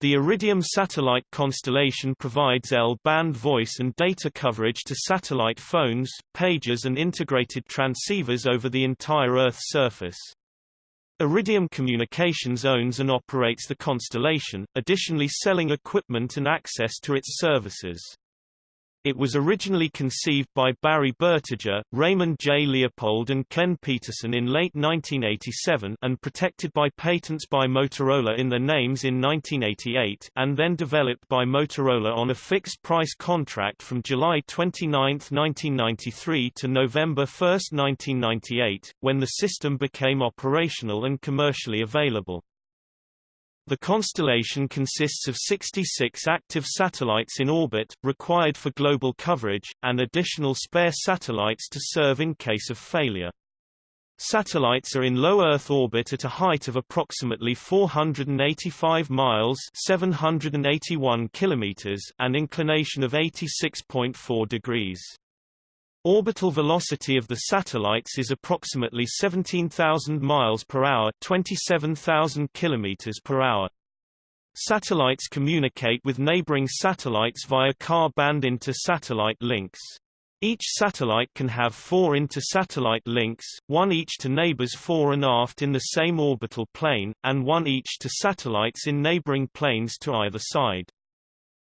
The Iridium satellite constellation provides L-band voice and data coverage to satellite phones, pages and integrated transceivers over the entire Earth's surface. Iridium Communications owns and operates the constellation, additionally selling equipment and access to its services. It was originally conceived by Bary Bertiger, Raymond J. Leopold and Ken Peterson in late 1987 and protected by patents by Motorola in their names in 1988 and then developed by Motorola on a fixed-price contract from July 29, 1993 to November 1, 1998, when the system became operational and commercially available. The constellation consists of 66 active satellites in orbit, required for global coverage, and additional spare satellites to serve in case of failure. Satellites are in low Earth orbit at a height of approximately 485 miles 781 kilometers and inclination of 86.4 degrees. Orbital velocity of the satellites is approximately 17,000 miles per hour, 27,000 kilometers per hour. Satellites communicate with neighboring satellites via Ka-band inter-satellite links. Each satellite can have four inter-satellite links, one each to neighbors fore and aft in the same orbital plane, and one each to satellites in neighboring planes to either side.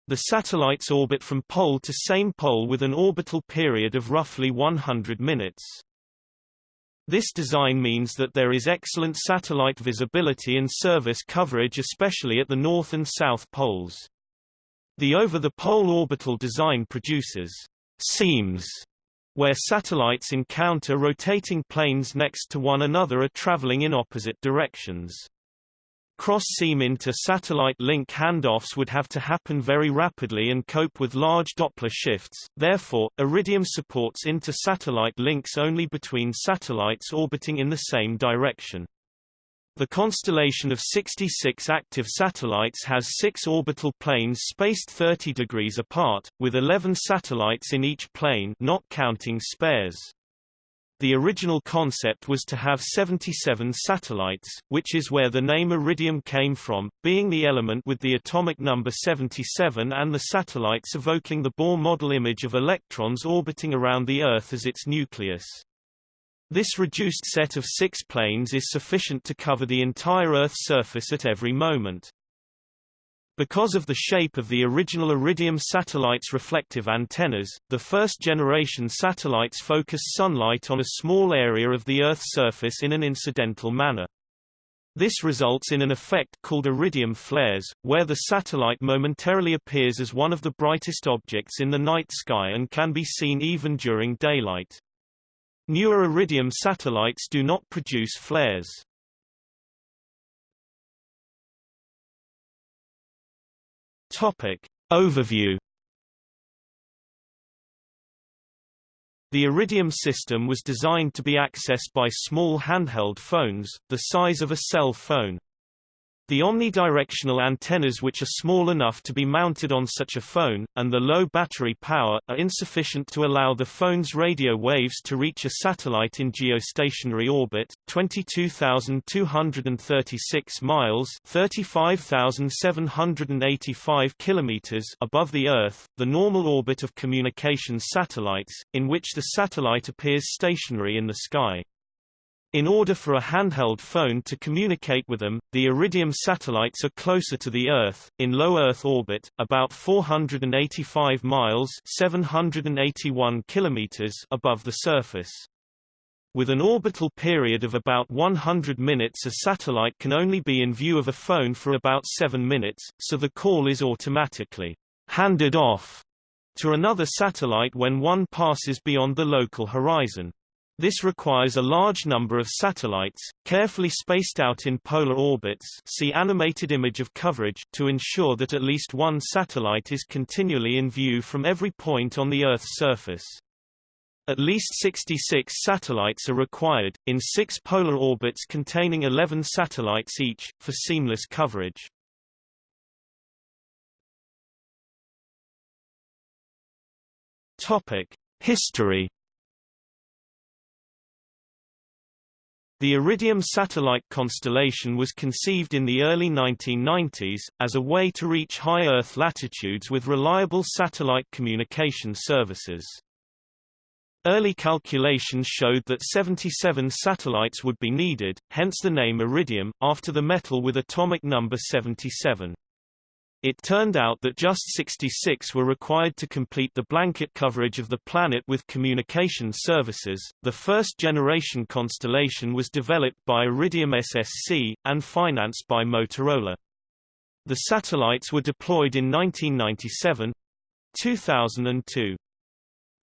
The satellites orbit from pole to same pole with an orbital period of roughly 100 minutes. This design means that there is excellent satellite visibility and service coverage especially at the north and south poles. The over-the-pole orbital design produces seams where satellites encounter rotating planes next to one another are traveling in opposite directions. Cross-seam inter-satellite link handoffs would have to happen very rapidly and cope with large Doppler shifts, therefore, Iridium supports inter-satellite links only between satellites orbiting in the same direction. The constellation of 66 active satellites has six orbital planes spaced 30 degrees apart, with 11 satellites in each plane not counting spares. The original concept was to have 77 satellites, which is where the name Iridium came from, being the element with the atomic number 77 and the satellites evoking the Bohr model image of electrons orbiting around the Earth as its nucleus. This reduced set of six planes is sufficient to cover the entire Earth's surface at every moment. Because of the shape of the original Iridium satellite's reflective antennas, the first-generation satellites focus sunlight on a small area of the Earth's surface in an incidental manner. This results in an effect called iridium flares, where the satellite momentarily appears as one of the brightest objects in the night sky and can be seen even during daylight. Newer iridium satellites do not produce flares. Topic. Overview The Iridium system was designed to be accessed by small handheld phones, the size of a cell phone. The omnidirectional antennas which are small enough to be mounted on such a phone, and the low battery power, are insufficient to allow the phone's radio waves to reach a satellite in geostationary orbit, 22,236 miles 35,785 kilometers above the Earth, the normal orbit of communications satellites, in which the satellite appears stationary in the sky. In order for a handheld phone to communicate with them, the Iridium satellites are closer to the Earth, in low Earth orbit, about 485 miles 781 kilometers above the surface. With an orbital period of about 100 minutes a satellite can only be in view of a phone for about 7 minutes, so the call is automatically handed off to another satellite when one passes beyond the local horizon. This requires a large number of satellites, carefully spaced out in polar orbits see animated image of coverage to ensure that at least one satellite is continually in view from every point on the Earth's surface. At least 66 satellites are required, in six polar orbits containing 11 satellites each, for seamless coverage. History The Iridium satellite constellation was conceived in the early 1990s, as a way to reach high Earth latitudes with reliable satellite communication services. Early calculations showed that 77 satellites would be needed, hence the name iridium, after the metal with atomic number 77. It turned out that just 66 were required to complete the blanket coverage of the planet with communication services. The first generation constellation was developed by Iridium SSC, and financed by Motorola. The satellites were deployed in 1997 2002.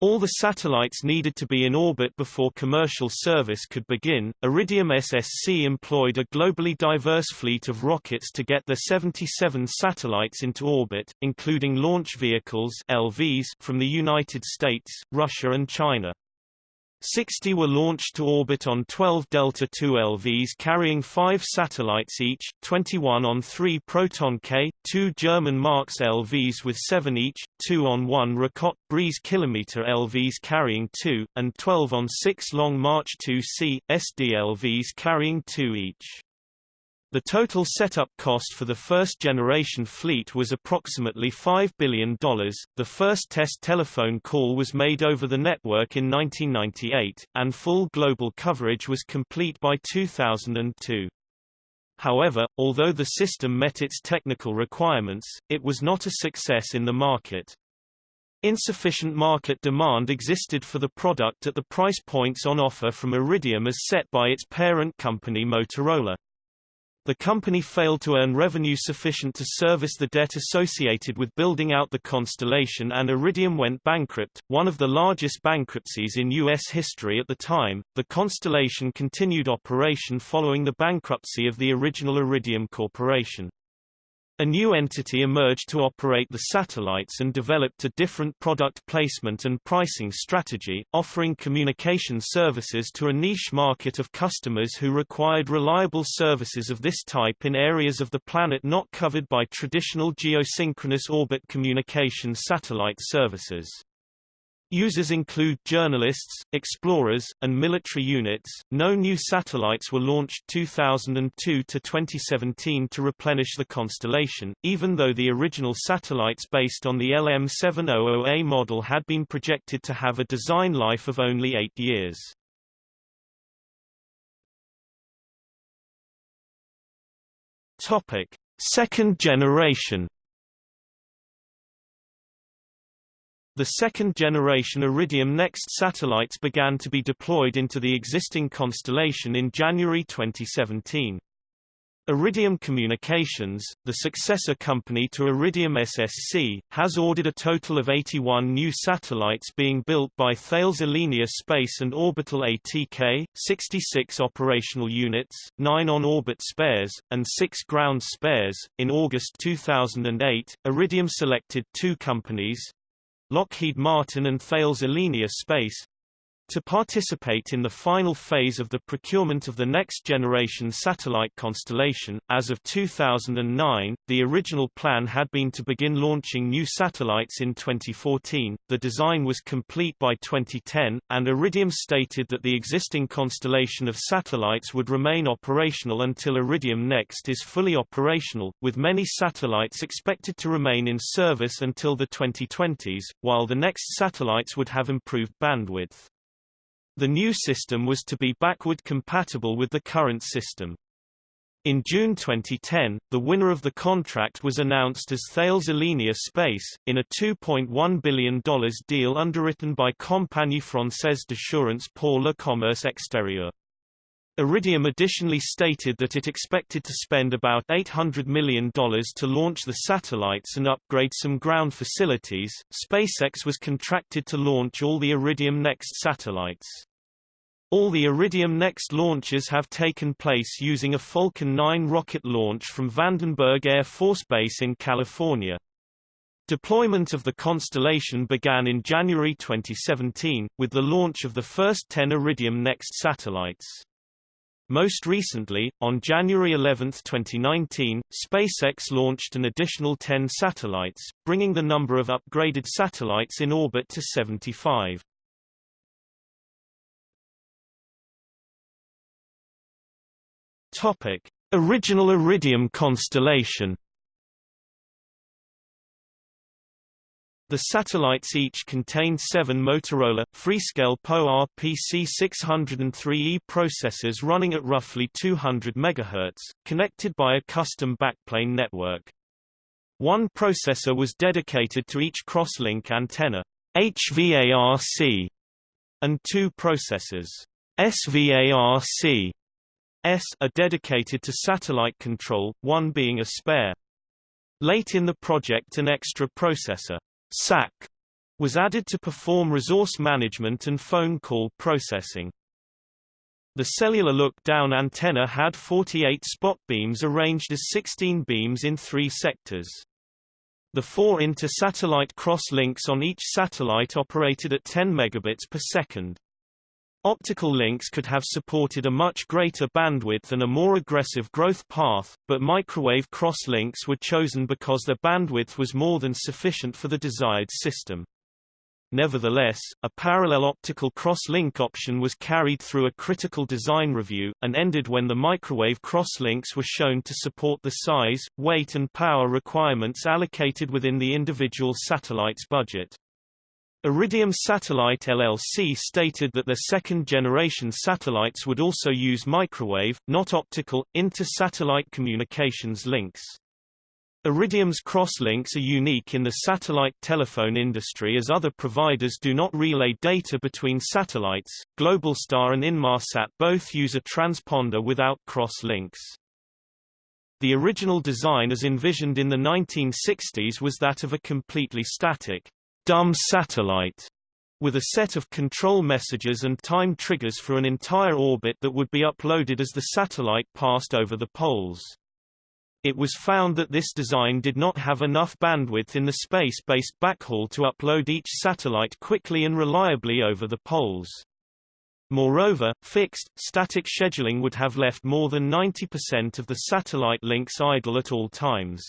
All the satellites needed to be in orbit before commercial service could begin. Iridium SSC employed a globally diverse fleet of rockets to get the 77 satellites into orbit, including launch vehicles (LVs) from the United States, Russia and China. 60 were launched to orbit on 12 Delta II LVs carrying five satellites each, 21 on three Proton K, two German Marks LVs with seven each, two on one Rokot Briz Kilometer LVs carrying two, and 12 on six Long March 2C, SD LVs carrying two each. The total setup cost for the first-generation fleet was approximately $5 billion. The first test telephone call was made over the network in 1998, and full global coverage was complete by 2002. However, although the system met its technical requirements, it was not a success in the market. Insufficient market demand existed for the product at the price points on offer from Iridium as set by its parent company Motorola. The company failed to earn revenue sufficient to service the debt associated with building out the constellation and Iridium went bankrupt, one of the largest bankruptcies in U.S. history at the time. The constellation continued operation following the bankruptcy of the original Iridium Corporation. A new entity emerged to operate the satellites and developed a different product placement and pricing strategy, offering communication services to a niche market of customers who required reliable services of this type in areas of the planet not covered by traditional geosynchronous orbit communication satellite services. Users include journalists, explorers, and military units. No new satellites were launched 2002 to 2017 to replenish the constellation, even though the original satellites based on the LM700A model had been projected to have a design life of only eight years. Topic: Second generation The second-generation Iridium NEXT satellites began to be deployed into the existing constellation in January 2017. Iridium Communications, the successor company to Iridium SSC, has ordered a total of 81 new satellites being built by Thales Alenia Space and Orbital ATK, 66 operational units, 9 on-orbit spares, and 6 ground spares. In August 2008, Iridium selected two companies, Lockheed Martin and Thales Alenia Space, to participate in the final phase of the procurement of the next-generation satellite constellation. As of 2009, the original plan had been to begin launching new satellites in 2014, the design was complete by 2010, and Iridium stated that the existing constellation of satellites would remain operational until Iridium Next is fully operational, with many satellites expected to remain in service until the 2020s, while the next satellites would have improved bandwidth. The new system was to be backward compatible with the current system. In June 2010, the winner of the contract was announced as Thales Alenia Space, in a $2.1 billion deal underwritten by Compagnie Française d'Assurance pour le Commerce Extérieur. Iridium additionally stated that it expected to spend about $800 million to launch the satellites and upgrade some ground facilities. SpaceX was contracted to launch all the Iridium Next satellites. All the Iridium Next launches have taken place using a Falcon 9 rocket launch from Vandenberg Air Force Base in California. Deployment of the constellation began in January 2017, with the launch of the first 10 Iridium Next satellites. Most recently, on January 11, 2019, SpaceX launched an additional 10 satellites, bringing the number of upgraded satellites in orbit to 75. Topic: Original Iridium constellation. The satellites each contained seven Motorola, Freescale PowerPC 603E processors running at roughly 200 MHz, connected by a custom backplane network. One processor was dedicated to each crosslink antenna HVARC, and two processors SVARC S are dedicated to satellite control, one being a spare. Late in the project an extra processor SAC was added to perform resource management and phone call processing. The cellular look-down antenna had 48 spot beams arranged as 16 beams in three sectors. The four inter-satellite cross-links on each satellite operated at 10 megabits per second. Optical links could have supported a much greater bandwidth and a more aggressive growth path, but microwave cross-links were chosen because their bandwidth was more than sufficient for the desired system. Nevertheless, a parallel optical cross-link option was carried through a critical design review, and ended when the microwave cross-links were shown to support the size, weight and power requirements allocated within the individual satellite's budget. Iridium Satellite LLC stated that their second-generation satellites would also use microwave, not optical, inter-satellite communications links. Iridium's crosslinks are unique in the satellite telephone industry as other providers do not relay data between satellites. Globalstar and Inmarsat both use a transponder without crosslinks. The original design as envisioned in the 1960s was that of a completely static, dumb satellite with a set of control messages and time triggers for an entire orbit that would be uploaded as the satellite passed over the poles. It was found that this design did not have enough bandwidth in the space-based backhaul to upload each satellite quickly and reliably over the poles. Moreover, fixed, static scheduling would have left more than 90% of the satellite links idle at all times.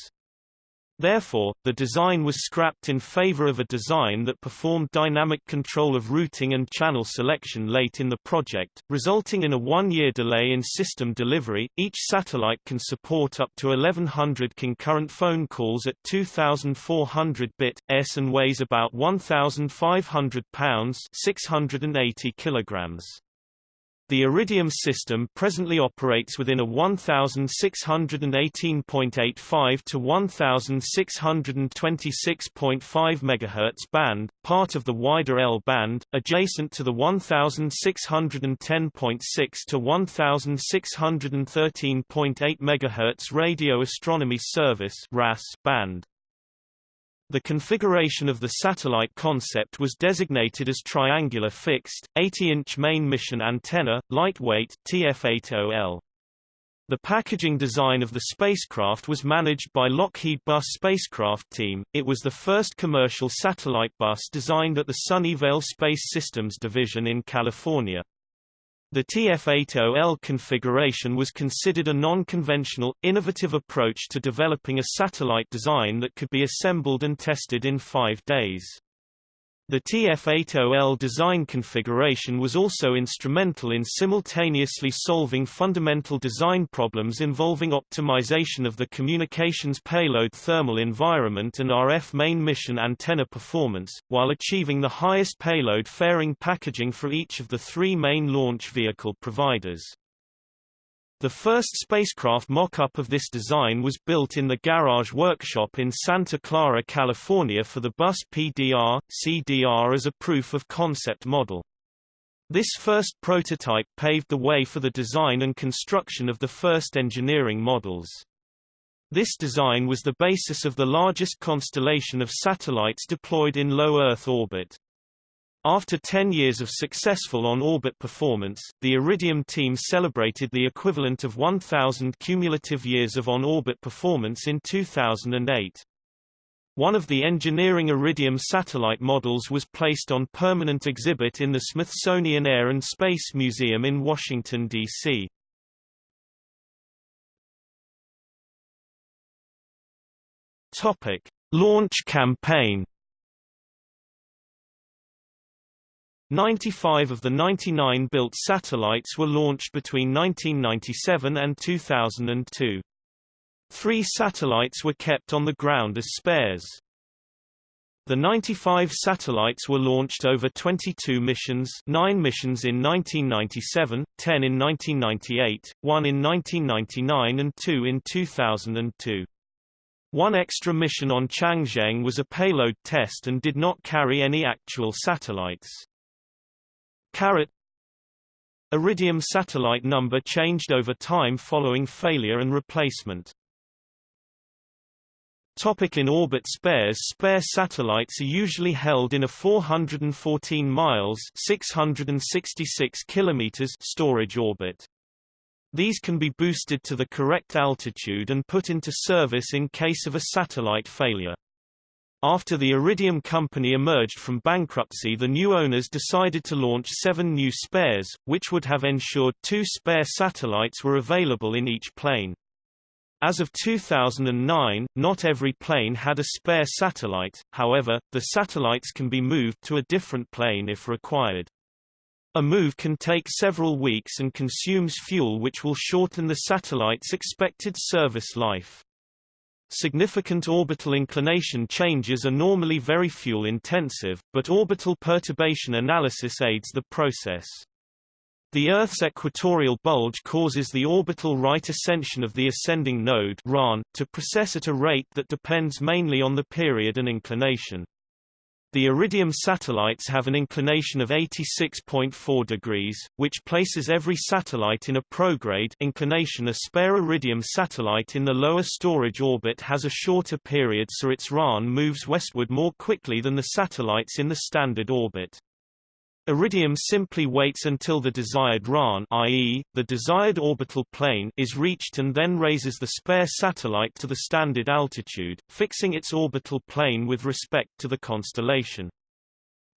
Therefore, the design was scrapped in favor of a design that performed dynamic control of routing and channel selection late in the project, resulting in a one-year delay in system delivery. Each satellite can support up to 1100 concurrent phone calls at 2400 bit s and weighs about 1500 pounds, 680 kilograms. The Iridium system presently operates within a 1618.85 to 1626.5 MHz band, part of the wider L band, adjacent to the 1610.6 to 1613.8 MHz radio astronomy service band. The configuration of the satellite concept was designated as triangular fixed, 80-inch main mission antenna, lightweight, TF-80L. The packaging design of the spacecraft was managed by Lockheed Bus spacecraft team. It was the first commercial satellite bus designed at the Sunnyvale Space Systems Division in California. The TF-80L configuration was considered a non-conventional, innovative approach to developing a satellite design that could be assembled and tested in five days. The TF-80L design configuration was also instrumental in simultaneously solving fundamental design problems involving optimization of the communications payload thermal environment and RF main mission antenna performance, while achieving the highest payload fairing packaging for each of the three main launch vehicle providers. The first spacecraft mock-up of this design was built in the Garage Workshop in Santa Clara, California for the bus PDR, CDR as a proof-of-concept model. This first prototype paved the way for the design and construction of the first engineering models. This design was the basis of the largest constellation of satellites deployed in low Earth orbit. After 10 years of successful on-orbit performance, the Iridium team celebrated the equivalent of 1,000 cumulative years of on-orbit performance in 2008. One of the engineering Iridium satellite models was placed on permanent exhibit in the Smithsonian Air and Space Museum in Washington, D.C. Launch campaign 95 of the 99 built satellites were launched between 1997 and 2002. Three satellites were kept on the ground as spares. The 95 satellites were launched over 22 missions 9 missions in 1997, 10 in 1998, 1 in 1999 and 2 in 2002. One extra mission on Changzheng was a payload test and did not carry any actual satellites. Carat Iridium satellite number changed over time following failure and replacement. Topic in orbit spares Spare satellites are usually held in a 414 miles 666 kilometers storage orbit. These can be boosted to the correct altitude and put into service in case of a satellite failure. After the Iridium company emerged from bankruptcy the new owners decided to launch seven new spares, which would have ensured two spare satellites were available in each plane. As of 2009, not every plane had a spare satellite, however, the satellites can be moved to a different plane if required. A move can take several weeks and consumes fuel which will shorten the satellite's expected service life. Significant orbital inclination changes are normally very fuel-intensive, but orbital perturbation analysis aids the process. The Earth's equatorial bulge causes the orbital right ascension of the ascending node to precess at a rate that depends mainly on the period and inclination. The Iridium satellites have an inclination of 86.4 degrees, which places every satellite in a prograde inclination a spare Iridium satellite in the lower storage orbit has a shorter period so its RAAN moves westward more quickly than the satellites in the standard orbit. Iridium simply waits until the desired RAAN i.e., the desired orbital plane is reached and then raises the spare satellite to the standard altitude, fixing its orbital plane with respect to the constellation.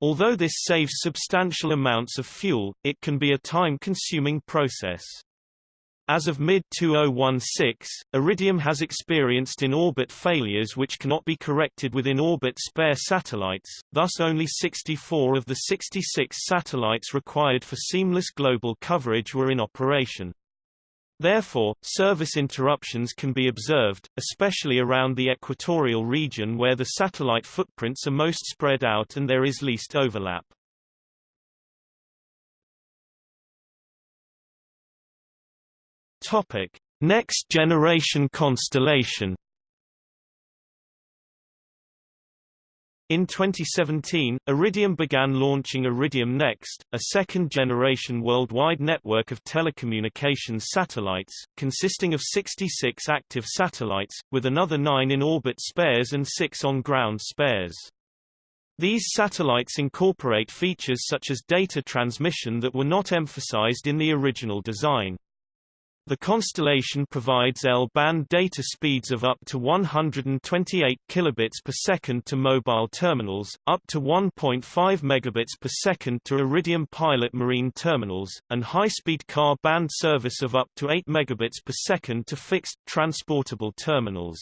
Although this saves substantial amounts of fuel, it can be a time-consuming process. As of mid-2016, Iridium has experienced in-orbit failures which cannot be corrected with in-orbit spare satellites, thus only 64 of the 66 satellites required for seamless global coverage were in operation. Therefore, service interruptions can be observed, especially around the equatorial region where the satellite footprints are most spread out and there is least overlap. Topic: Next generation constellation. In 2017, Iridium began launching Iridium Next, a second-generation worldwide network of telecommunications satellites, consisting of 66 active satellites, with another nine in-orbit spares and six on-ground spares. These satellites incorporate features such as data transmission that were not emphasized in the original design. The constellation provides L-band data speeds of up to 128 kilobits per second to mobile terminals, up to 1.5 megabits per second to Iridium Pilot marine terminals, and high-speed Ka band service of up to 8 megabits per second to fixed, transportable terminals.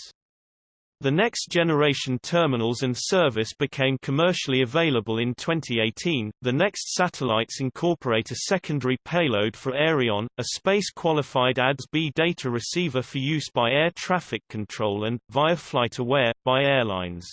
The next generation terminals and service became commercially available in 2018. The next satellites incorporate a secondary payload for Aireon, a space-qualified ADS-B data receiver for use by air traffic control and, via FlightAware, by airlines.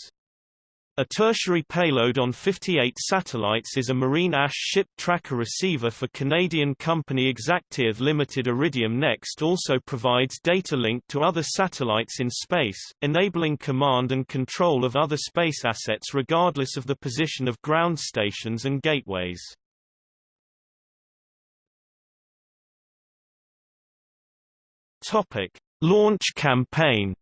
A tertiary payload on 58 satellites is a marine AIS ship tracker receiver for Canadian company exactEarth Limited. Iridium Next also provides data link to other satellites in space, enabling command and control of other space assets regardless of the position of ground stations and gateways. Topic: Launch campaign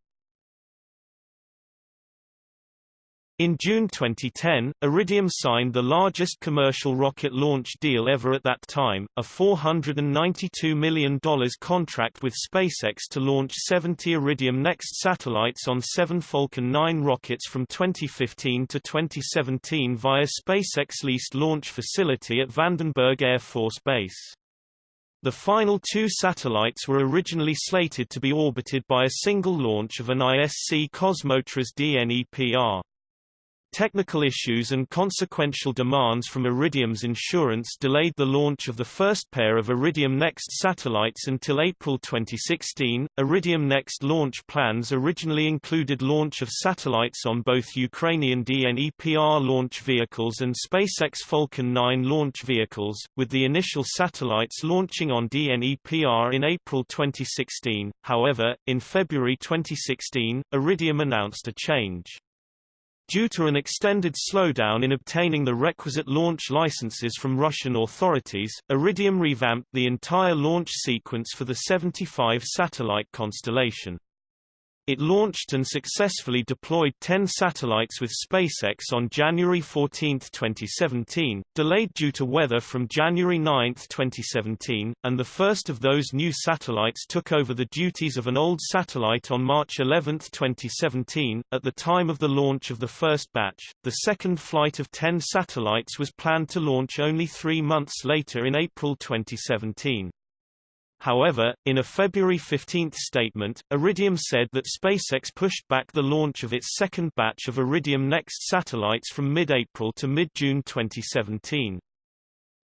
In June 2010, Iridium signed the largest commercial rocket launch deal ever at that time, a $492 million contract with SpaceX to launch 70 Iridium Next satellites on seven Falcon 9 rockets from 2015 to 2017 via SpaceX leased launch facility at Vandenberg Air Force Base. The final two satellites were originally slated to be orbited by a single launch of an ISC Kosmotras DNEPR. Technical issues and consequential demands from Iridium's insurance delayed the launch of the first pair of Iridium Next satellites until April 2016. Iridium Next launch plans originally included launch of satellites on both Ukrainian DNEPR launch vehicles and SpaceX Falcon 9 launch vehicles, with the initial satellites launching on DNEPR in April 2016. However, in February 2016, Iridium announced a change. Due to an extended slowdown in obtaining the requisite launch licenses from Russian authorities, Iridium revamped the entire launch sequence for the 75 satellite constellation. It launched and successfully deployed 10 satellites with SpaceX on January 14, 2017, delayed due to weather from January 9, 2017, and the first of those new satellites took over the duties of an old satellite on March 11, 2017. At the time of the launch of the first batch, the second flight of 10 satellites was planned to launch only three months later in April 2017. However, in a February 15 statement, Iridium said that SpaceX pushed back the launch of its second batch of Iridium Next satellites from mid-April to mid-June 2017.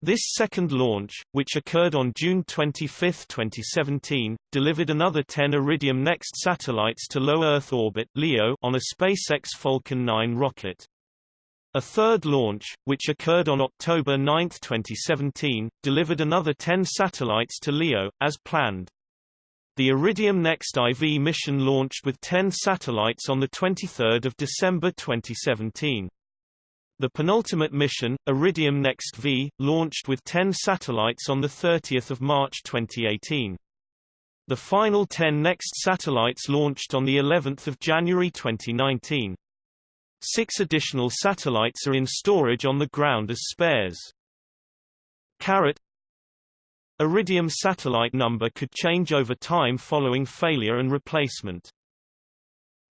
This second launch, which occurred on June 25, 2017, delivered another 10 Iridium Next satellites to low Earth orbit (LEO) on a SpaceX Falcon 9 rocket. A third launch, which occurred on October 9, 2017, delivered another 10 satellites to LEO, as planned. The Iridium Next IV mission launched with 10 satellites on 23 December 2017. The penultimate mission, Iridium Next V, launched with 10 satellites on 30 March 2018. The final 10 Next satellites launched on of January 2019. Six additional satellites are in storage on the ground as spares. Caret Iridium satellite number could change over time following failure and replacement.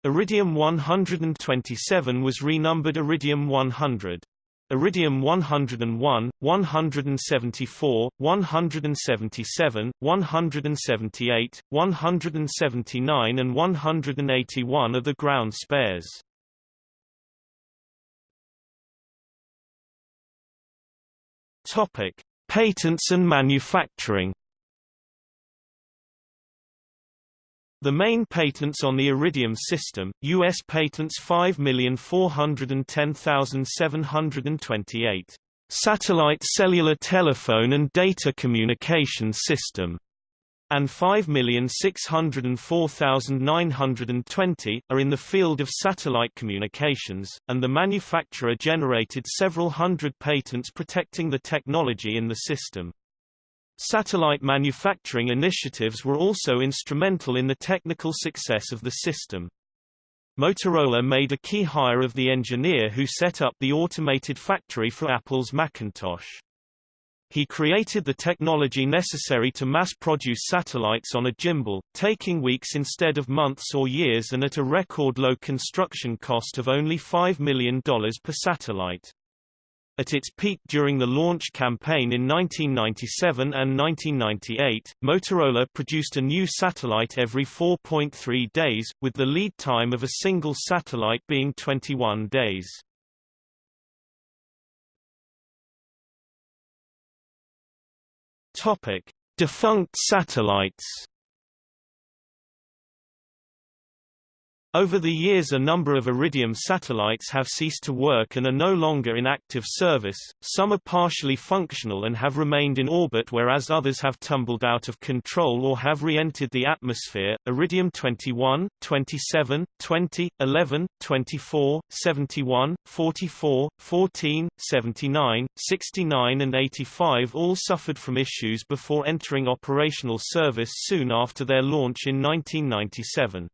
Iridium 127 was renumbered Iridium 100. Iridium 101, 174, 177, 178, 179 and 181 are the ground spares. Topic: Patents and manufacturing. The main patents on the Iridium system, U.S. patents 5,410,728. Satellite cellular telephone and data communication system and 5,604,920, are in the field of satellite communications, and the manufacturer generated several hundred patents protecting the technology in the system. Satellite manufacturing initiatives were also instrumental in the technical success of the system. Motorola made a key hire of the engineer who set up the automated factory for Apple's Macintosh. He created the technology necessary to mass-produce satellites on a gimbal, taking weeks instead of months or years and at a record low construction cost of only $5 million per satellite. At its peak during the launch campaign in 1997 and 1998, Motorola produced a new satellite every 4.3 days, with the lead time of a single satellite being 21 days. Topic: Defunct satellites Over the years a number of Iridium satellites have ceased to work and are no longer in active service, some are partially functional and have remained in orbit whereas others have tumbled out of control or have re-entered the atmosphere. Iridium 21, 27, 20, 11, 24, 71, 44, 14, 79, 69 and 85 all suffered from issues before entering operational service soon after their launch in 1997.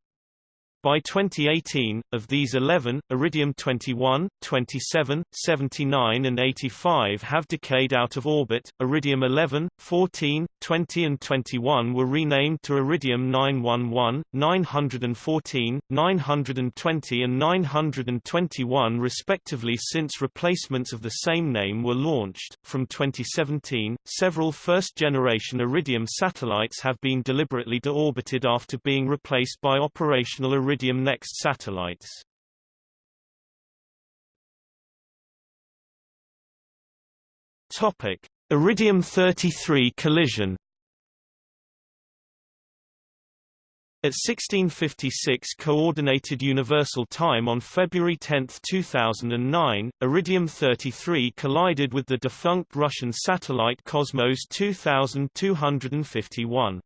By 2018, of these 11, Iridium 21, 27, 79 and 85 have decayed out of orbit. Iridium 11, 14, 20 and 21 were renamed to Iridium 911, 914, 920 and 921 respectively since replacements of the same name were launched. From 2017, several first-generation Iridium satellites have been deliberately deorbited after being replaced by operational Iridium Iridium Next satellites. Topic: Iridium 33 collision. At 1656 Coordinated Universal Time on February 10, 2009, Iridium 33 collided with the defunct Russian satellite Cosmos 2251.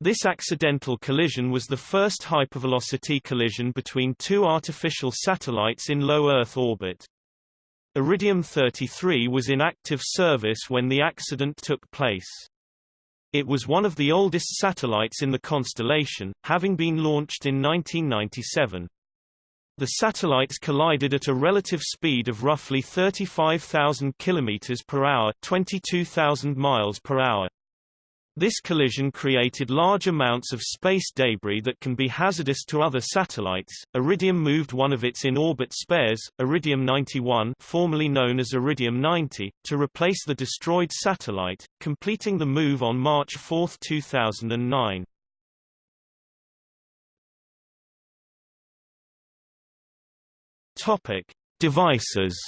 This accidental collision was the first hypervelocity collision between two artificial satellites in low Earth orbit. Iridium-33 was in active service when the accident took place. It was one of the oldest satellites in the constellation, having been launched in 1997. The satellites collided at a relative speed of roughly 35,000 km per hour, 22,000 miles per hour. This collision created large amounts of space debris that can be hazardous to other satellites. Iridium moved one of its in-orbit spares, Iridium 91, formerly known as Iridium 90, to replace the destroyed satellite, completing the move on March 4, 2009. Topic: Devices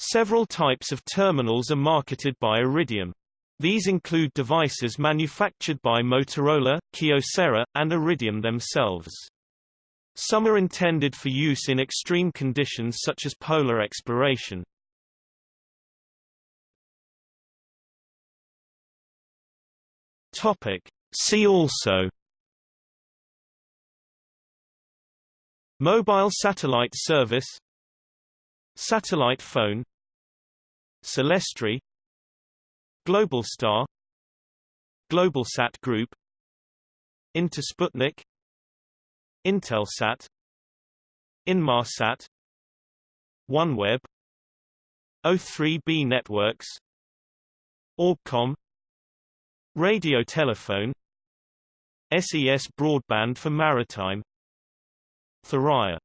Several types of terminals are marketed by Iridium. These include devices manufactured by Motorola, Kyocera, and Iridium themselves. Some are intended for use in extreme conditions such as polar exploration. Topic. See also Mobile satellite service Satellite phone Celestri Globalstar Globalsat Group Intersputnik Intelsat Inmarsat OneWeb O3B networks Orbcomm Radio telephone SES broadband for maritime Thuraya